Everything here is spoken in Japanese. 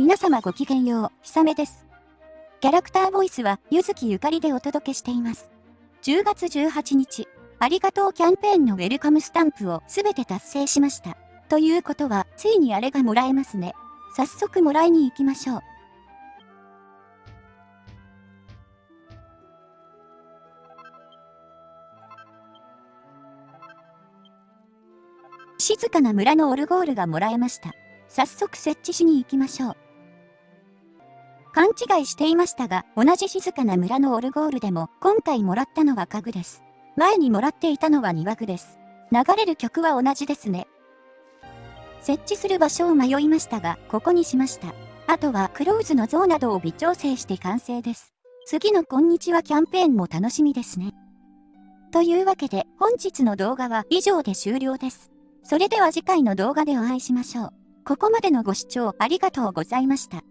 皆様ごきげんよう、ひさめです。キャラクターボイスは、ゆずきゆかりでお届けしています。10月18日、ありがとうキャンペーンのウェルカムスタンプをすべて達成しました。ということは、ついにあれがもらえますね。早速もらいに行きましょう。静かな村のオルゴールがもらえました。早速設置しに行きましょう。勘違いしていましたが、同じ静かな村のオルゴールでも、今回もらったのは家具です。前にもらっていたのは庭具です。流れる曲は同じですね。設置する場所を迷いましたが、ここにしました。あとはクローズの像などを微調整して完成です。次のこんにちはキャンペーンも楽しみですね。というわけで本日の動画は以上で終了です。それでは次回の動画でお会いしましょう。ここまでのご視聴ありがとうございました。